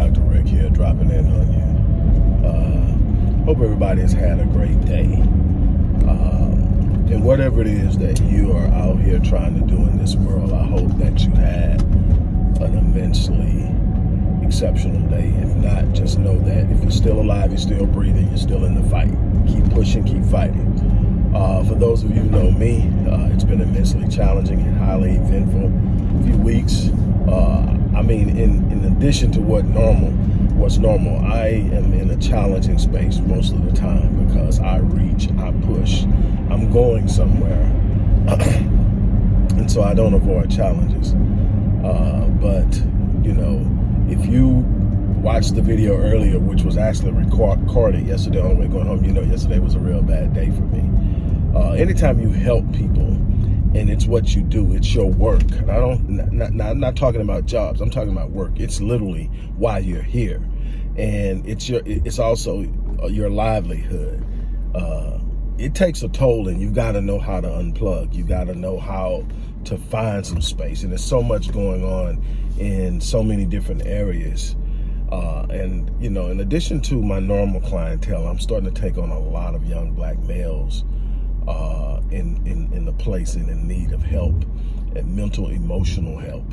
Dr. Rick here, dropping in on you. Uh, hope everybody has had a great day. Um, and whatever it is that you are out here trying to do in this world, I hope that you had an immensely exceptional day. If not, just know that if you're still alive, you're still breathing, you're still in the fight. Keep pushing, keep fighting. Uh, for those of you who know me, uh, it's been immensely challenging and highly eventful few weeks. Uh, I mean, in, in addition to what normal, what's normal, I am in a challenging space most of the time because I reach, I push, I'm going somewhere. and so I don't avoid challenges. Uh, but, you know, if you watched the video earlier, which was actually recorded yesterday on the way going home, you know yesterday was a real bad day for me. Uh, anytime you help people, and it's what you do. It's your work. And I don't, not, not, I'm not talking about jobs. I'm talking about work. It's literally why you're here. And it's your, it's also uh, your livelihood. Uh, it takes a toll and you got to know how to unplug. You got to know how to find some space. And there's so much going on in so many different areas. Uh, and, you know, in addition to my normal clientele, I'm starting to take on a lot of young black males uh, in, in, in the place and in need of help and mental, emotional help.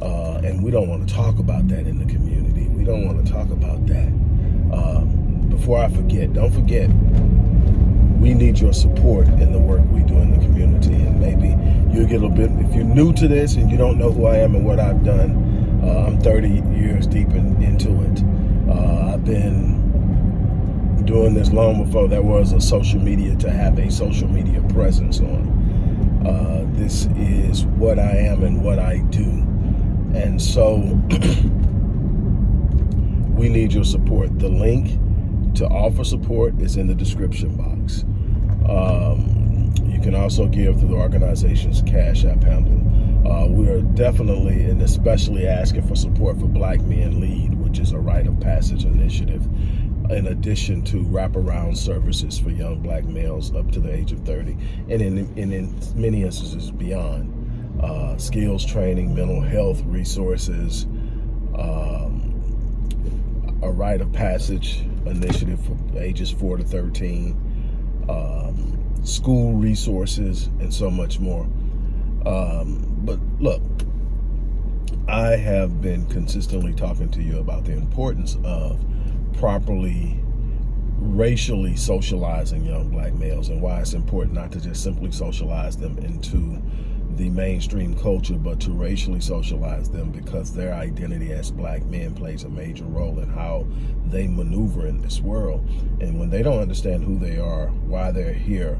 Uh, and we don't want to talk about that in the community. We don't want to talk about that. Um, before I forget, don't forget, we need your support in the work we do in the community. And maybe you'll get a bit, if you're new to this and you don't know who I am and what I've done, uh, I'm 30 years deep in, into it. Uh, I've been doing this long before there was a social media to have a social media presence on. Uh, this is what I am and what I do. And so we need your support. The link to offer support is in the description box. Um, you can also give through the organization's Cash App handle. Uh, we are definitely and especially asking for support for Black Men Lead, which is a rite of passage initiative in addition to wraparound services for young black males up to the age of 30, and in, in many instances beyond. Uh, skills training, mental health resources, um, a rite of passage initiative for ages 4 to 13, um, school resources, and so much more. Um, but look, I have been consistently talking to you about the importance of properly racially socializing young black males and why it's important not to just simply socialize them into the mainstream culture, but to racially socialize them because their identity as black men plays a major role in how they maneuver in this world. And when they don't understand who they are, why they're here,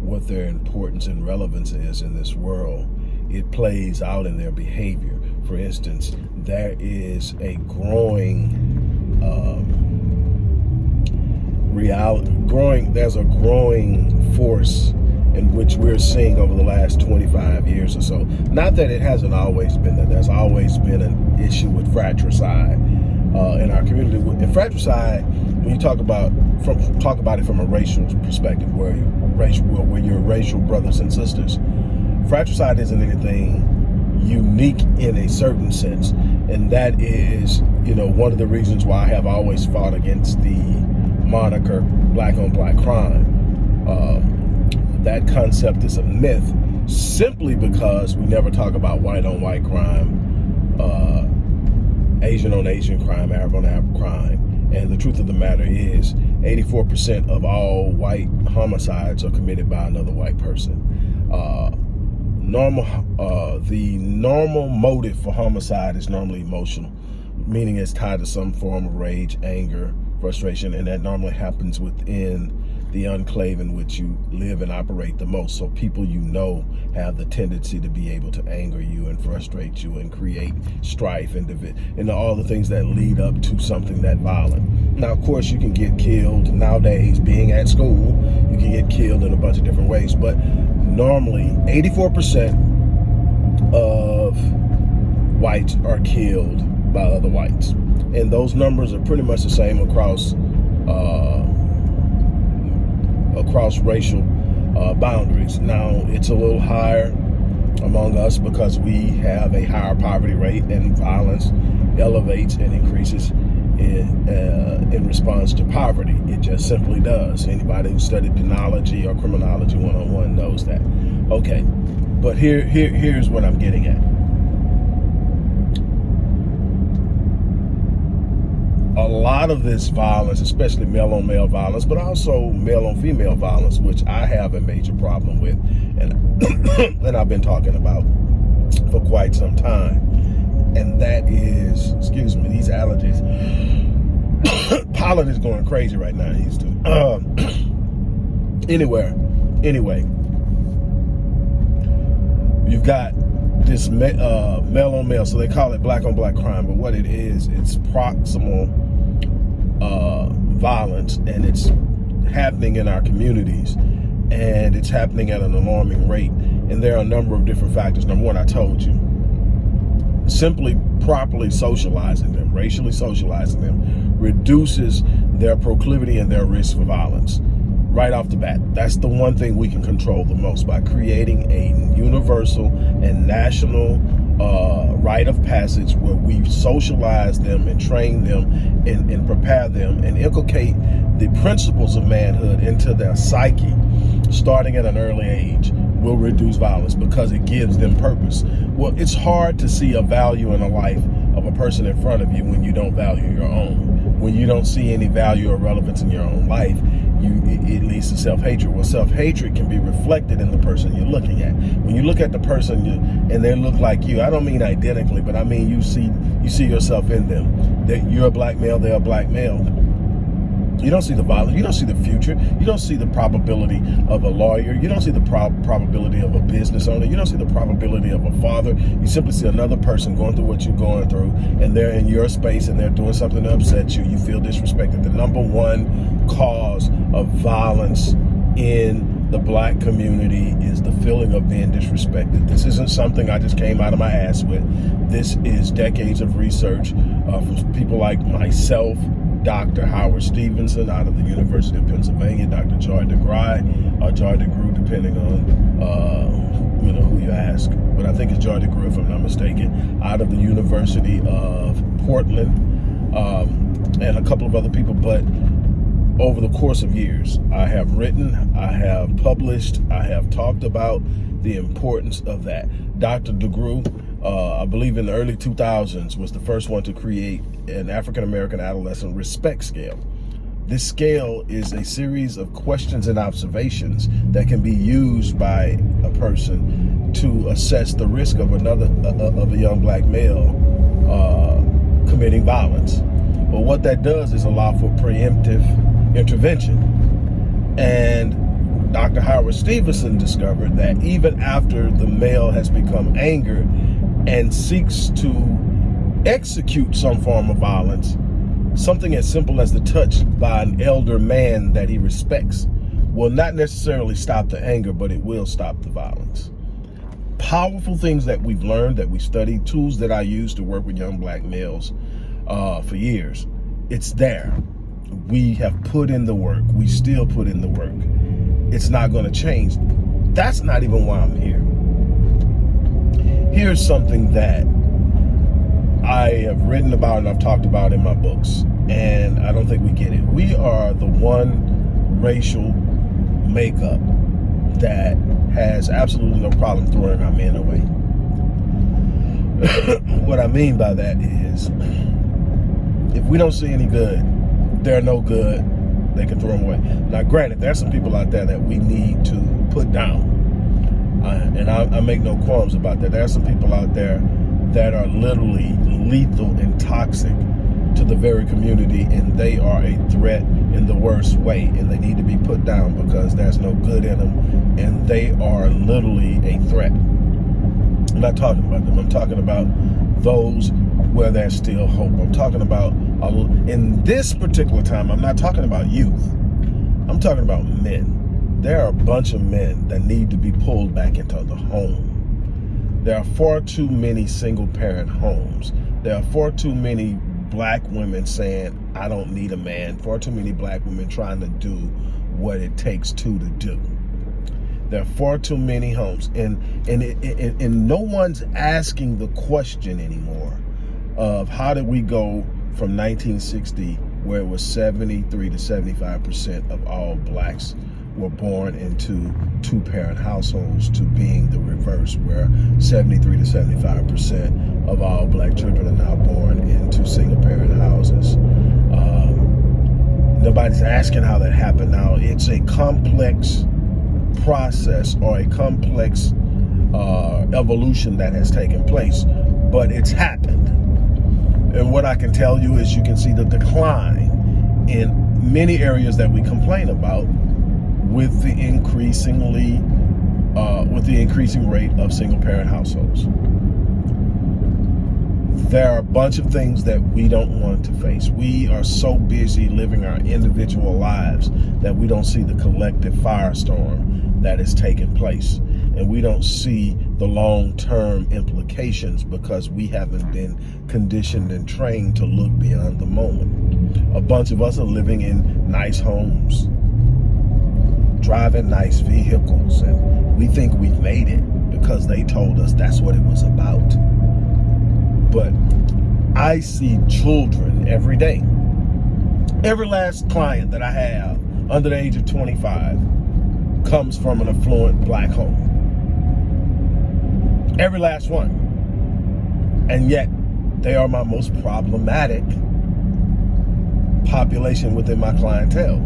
what their importance and relevance is in this world, it plays out in their behavior. For instance, there is a growing um, reality, growing, there's a growing force in which we're seeing over the last 25 years or so. Not that it hasn't always been that there's always been an issue with fratricide uh, in our community. In fratricide, when you talk about from talk about it from a racial perspective, where racial, where you're racial brothers and sisters, fratricide isn't anything unique in a certain sense, and that is, you know, one of the reasons why I have always fought against the moniker black on black crime. Um, that concept is a myth simply because we never talk about white on white crime, uh, Asian on Asian crime, Arab on Arab crime. And the truth of the matter is 84% of all white homicides are committed by another white person. Uh, normal, uh, the normal motive for homicide is normally emotional, meaning it's tied to some form of rage, anger, frustration, and that normally happens within the enclave in which you live and operate the most. So people you know have the tendency to be able to anger you and frustrate you and create strife and, and all the things that lead up to something that violent. Now, of course, you can get killed nowadays being at school. You can get killed in a bunch of different ways, but normally 84% of whites are killed by other whites and those numbers are pretty much the same across uh, across racial uh, boundaries. Now it's a little higher among us because we have a higher poverty rate and violence elevates and increases in, uh, in response to poverty. It just simply does. Anybody who studied penology or criminology one-on-one knows that. Okay, but here, here, here's what I'm getting at. A lot of this violence, especially male on male violence, but also male on female violence, which I have a major problem with, and and I've been talking about for quite some time, and that is, excuse me, these allergies. Pollen is going crazy right now in Houston. Um, anywhere, anyway, you've got this uh, male on male, so they call it black on black crime, but what it is, it's proximal uh, violence, and it's happening in our communities, and it's happening at an alarming rate. And there are a number of different factors. Number one, I told you, simply properly socializing them, racially socializing them, reduces their proclivity and their risk for violence right off the bat. That's the one thing we can control the most by creating a universal and national uh, rite of passage where we socialize them and train them and, and prepare them and inculcate the principles of manhood into their psyche starting at an early age will reduce violence because it gives them purpose. Well, it's hard to see a value in a life of a person in front of you when you don't value your own. When you don't see any value or relevance in your own life, you it leads to self-hatred. Well, self-hatred can be reflected in the person you're looking at. When you look at the person you, and they look like you, I don't mean identically, but I mean you see you see yourself in them. That you're a black male, they're a black male you don't see the violence. You don't see the future. You don't see the probability of a lawyer. You don't see the prob probability of a business owner. You don't see the probability of a father. You simply see another person going through what you're going through, and they're in your space and they're doing something to upset you. You feel disrespected. The number one cause of violence in the black community is the feeling of being disrespected. This isn't something I just came out of my ass with. This is decades of research uh, from people like myself, Dr. Howard Stevenson out of the University of Pennsylvania, Dr. Joy DeGruy, or Joy DeGruy, depending on uh, you know who you ask. But I think it's Joy DeGruy, if I'm not mistaken, out of the University of Portland, um, and a couple of other people. But over the course of years, I have written, I have published, I have talked about the importance of that. Dr. DeGruy, uh, I believe in the early 2000s, was the first one to create an African-American adolescent respect scale. This scale is a series of questions and observations that can be used by a person to assess the risk of another uh, of a young black male uh, committing violence. But what that does is allow for preemptive intervention. And Dr. Howard Stevenson discovered that even after the male has become angered and seeks to execute some form of violence, something as simple as the touch by an elder man that he respects will not necessarily stop the anger, but it will stop the violence. Powerful things that we've learned, that we study, tools that I use to work with young black males uh, for years. It's there. We have put in the work. We still put in the work. It's not going to change. That's not even why I'm here here's something that I have written about and I've talked about in my books, and I don't think we get it. We are the one racial makeup that has absolutely no problem throwing our men away. what I mean by that is, if we don't see any good, they're no good, they can throw them away. Now, granted, there's some people out there that we need to put down Uh, and I, I make no qualms about that. There are some people out there that are literally lethal and toxic to the very community and they are a threat in the worst way and they need to be put down because there's no good in them and they are literally a threat. I'm not talking about them. I'm talking about those where there's still hope. I'm talking about, in this particular time, I'm not talking about youth. I'm talking about men there are a bunch of men that need to be pulled back into the home. There are far too many single parent homes. There are far too many black women saying, I don't need a man. Far too many black women trying to do what it takes to to do. There are far too many homes, and and it, it, and no one's asking the question anymore of how did we go from 1960, where it was 73 to 75 percent of all blacks were born into two-parent households to being the reverse, where 73 to 75 percent of all black children are now born into single-parent houses. Um, nobody's asking how that happened now. It's a complex process or a complex uh, evolution that has taken place, but it's happened. And what I can tell you is you can see the decline in many areas that we complain about with the increasingly uh, with the increasing rate of single parent households. There are a bunch of things that we don't want to face. We are so busy living our individual lives that we don't see the collective firestorm that is taking place. And we don't see the long-term implications because we haven't been conditioned and trained to look beyond the moment. A bunch of us are living in nice homes, driving nice vehicles, and we think we've made it because they told us that's what it was about. But I see children every day. Every last client that I have under the age of 25 comes from an affluent black home. Every last one. And yet, they are my most problematic population within my clientele.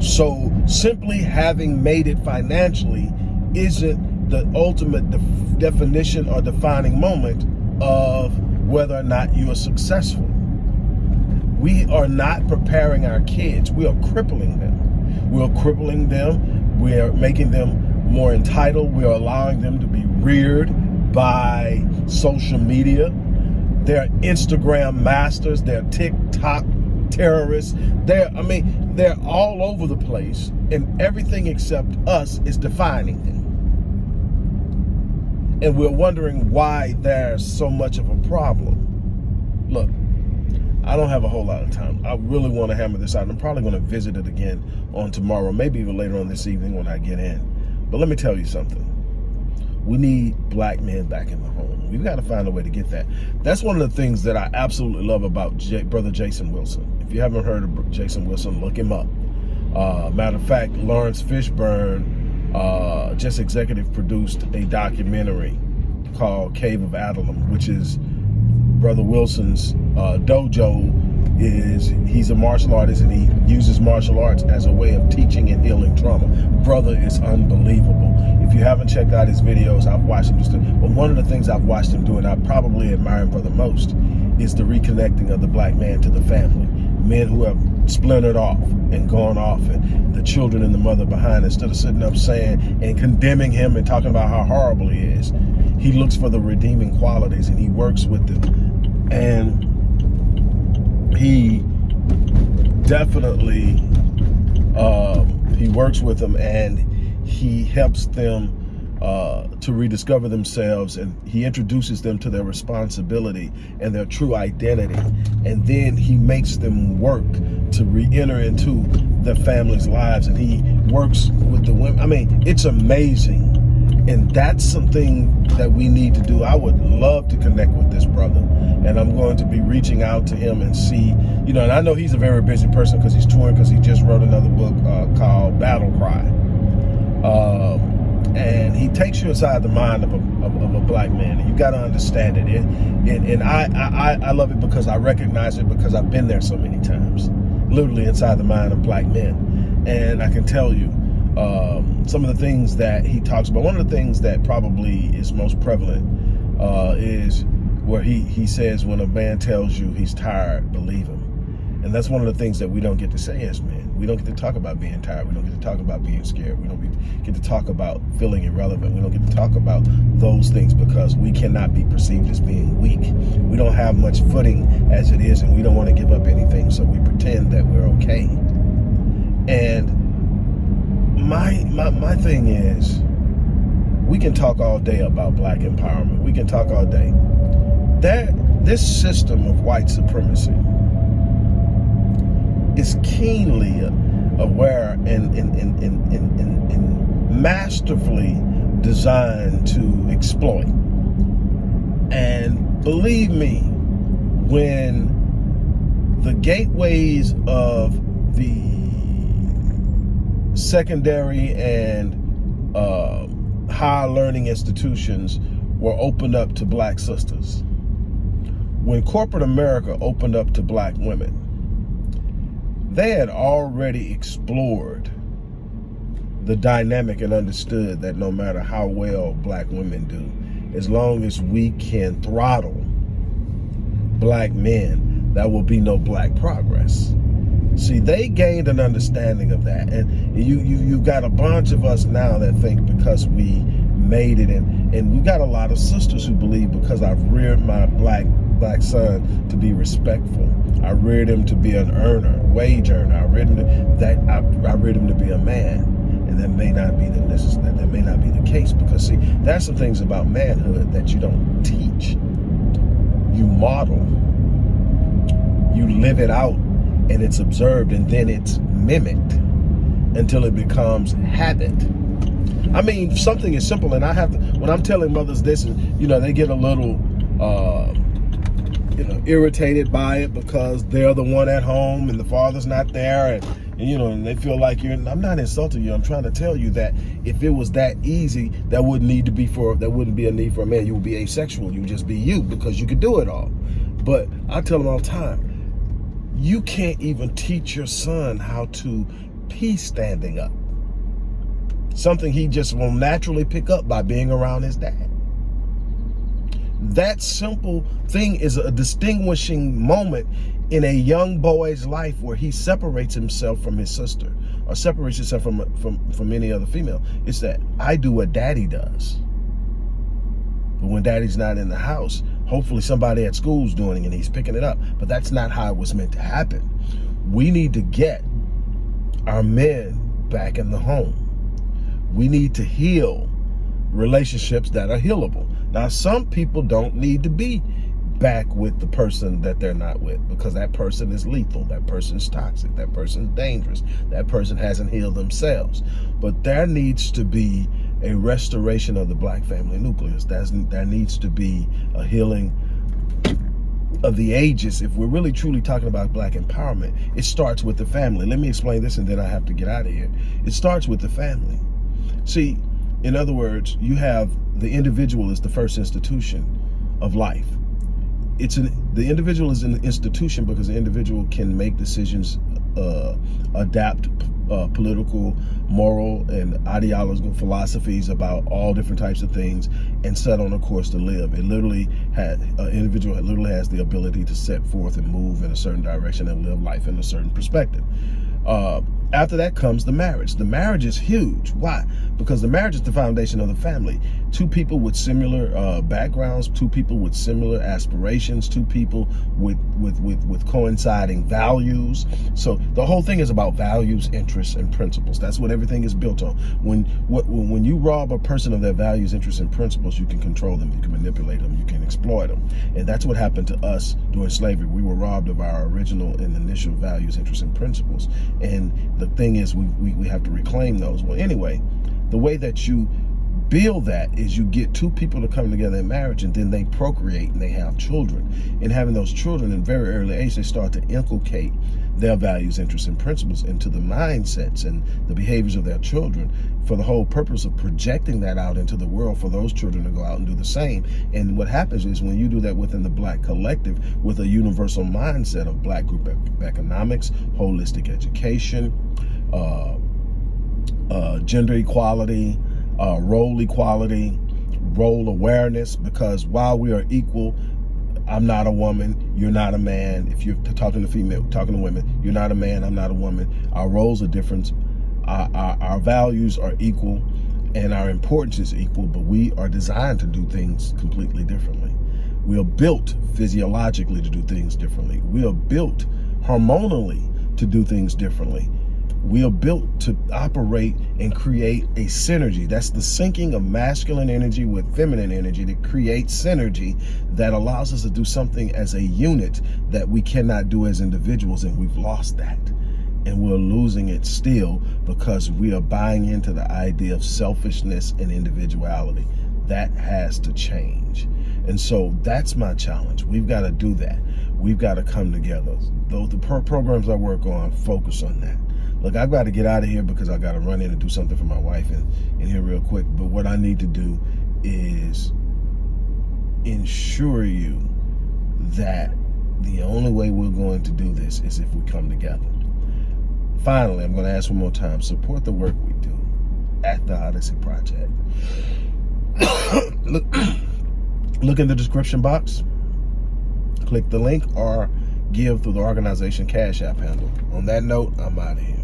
So simply having made it financially isn't the ultimate de definition or defining moment of whether or not you are successful. We are not preparing our kids. We are crippling them. We are crippling them. We are making them more entitled. We are allowing them to be reared by social media. They're Instagram masters. They're TikTok terrorists. They're, I mean, they're all over the place and everything except us is defining them. And we're wondering why there's so much of a problem. Look, I don't have a whole lot of time. I really want to hammer this out. I'm probably going to visit it again on tomorrow, maybe even later on this evening when I get in. But let me tell you something. We need black men back in the home. We've got to find a way to get that. That's one of the things that I absolutely love about J Brother Jason Wilson. If you haven't heard of Jason Wilson, look him up. Uh, matter of fact, Laurence Fishburne uh, just executive produced a documentary called Cave of Adullam, which is Brother Wilson's uh, dojo is he's a martial artist and he uses martial arts as a way of teaching and healing trauma. Brother is unbelievable. If you haven't checked out his videos, I've watched him just, but one of the things I've watched him do and I probably admire him for the most is the reconnecting of the black man to the family. Men who have splintered off and gone off and the children and the mother behind instead of sitting up saying and condemning him and talking about how horrible he is. He looks for the redeeming qualities and he works with them. And he definitely uh, he works with them and he helps them uh, to rediscover themselves and he introduces them to their responsibility and their true identity and then he makes them work to re-enter into their family's lives and he works with the women I mean it's amazing and that's something that we need to do. I would love to connect with this brother. And I'm going to be reaching out to him and see, you know, and I know he's a very busy person because he's touring because he just wrote another book uh, called Battle Cry. Um, and he takes you inside the mind of a, of, of a black man. And you got to understand it. And, and, I, I, I love it because I recognize it because I've been there so many times, literally inside the mind of black men. And I can tell you, um, some of the things that he talks about. One of the things that probably is most prevalent uh, is where he, he says, when a man tells you he's tired, believe him. And that's one of the things that we don't get to say as men. We don't get to talk about being tired. We don't get to talk about being scared. We don't get to talk about feeling irrelevant. We don't get to talk about those things because we cannot be perceived as being weak. We don't have much footing as it is and we don't want to give up anything. So we pretend that we're okay. And my, my, my thing is, we can talk all day about black empowerment. We can talk all day. That this system of white supremacy is keenly aware and in, in, in, in, in masterfully designed to exploit. And believe me, when the gateways of the secondary and uh, learning institutions were opened up to black sisters. When corporate America opened up to black women, they had already explored the dynamic and understood that no matter how well black women do, as long as we can throttle black men, there will be no black progress. See, they gained an understanding of that. And you, you, you've got a bunch of us now that think because we made it, and, and we've got a lot of sisters who believe because I've reared my black black son to be respectful. I reared him to be an earner, wage earner. I reared him to, that I, I reared him to be a man. And that may not be the that, that may not be the case because see, there's some things about manhood that you don't teach. You model. You live it out and it's observed and then it's mimicked until it becomes habit. I mean, something is simple, and I have to, when I'm telling mothers this, you know, they get a little, uh, you know, irritated by it because they're the one at home and the father's not there, and, and you know, and they feel like you're. I'm not insulting you. I'm trying to tell you that if it was that easy, that wouldn't need to be for. That wouldn't be a need for a man. You would be asexual. You would just be you because you could do it all. But I tell them all the time, you can't even teach your son how to pee standing up. Something he just will naturally pick up by being around his dad. That simple thing is a distinguishing moment in a young boy's life where he separates himself from his sister or separates himself from, from, from any other female. It's that I do what daddy does. But when daddy's not in the house, hopefully somebody at school's doing it and he's picking it up. But that's not how it was meant to happen. We need to get our men back in the home. We need to heal relationships that are healable. Now, some people don't need to be back with the person that they're not with because that person is lethal, that person's toxic, that person's dangerous, that person hasn't healed themselves. But there needs to be a restoration of the black family nucleus. That's, there needs to be a healing of the ages. If we're really truly talking about black empowerment, it starts with the family. Let me explain this and then I have to get out of here. It starts with the family. See, in other words, you have the individual is the first institution of life. It's an the individual is an institution because the individual can make decisions, uh, adapt uh, political, moral, and ideological philosophies about all different types of things and set on a course to live. It literally had an individual literally has the ability to set forth and move in a certain direction and live life in a certain perspective. Uh, after that comes the marriage. The marriage is huge. Why? Because the marriage is the foundation of the family. Two people with similar uh, backgrounds, two people with similar aspirations, two people with, with, with, with coinciding values. So the whole thing is about values, interests, and principles. That's what everything is built on. When, what, when you rob a person of their values, interests, and principles, you can control them, you can manipulate them, you can exploit them. And that's what happened to us during slavery. We were robbed of our original and initial values, interests, and principles. And the thing is we, we, we have to reclaim those. Well, anyway, the way that you build that is you get two people to come together in marriage and then they procreate and they have children. And having those children in very early age, they start to inculcate their values, interests, and principles into the mindsets and the behaviors of their children for the whole purpose of projecting that out into the world for those children to go out and do the same. And what happens is when you do that within the black collective with a universal mindset of black group economics, holistic education, uh, uh, gender equality, uh, role equality, role awareness, because while we are equal, I'm not a woman, you're not a man. If you're talking to female, talking to women, you're not a man, I'm not a woman. Our roles are different. Our, our, our values are equal and our importance is equal, but we are designed to do things completely differently. We are built physiologically to do things differently. We are built hormonally to do things differently we are built to operate and create a synergy. That's the syncing of masculine energy with feminine energy to create synergy that allows us to do something as a unit that we cannot do as individuals, and we've lost that. and we're losing it still because we are buying into the idea of selfishness and individuality. That has to change. And so that's my challenge. We've got to do that. We've got to come together. Though the pro programs I work on focus on that. Look, I've got to get out of here because I got to run in and do something for my wife in, in here real quick. But what I need to do is ensure you that the only way we're going to do this is if we come together. Finally, I'm going to ask one more time, support the work we do at the Odyssey Project. look, look in the description box, click the link or give through the organization Cash App handle. On that note, I'm out of here.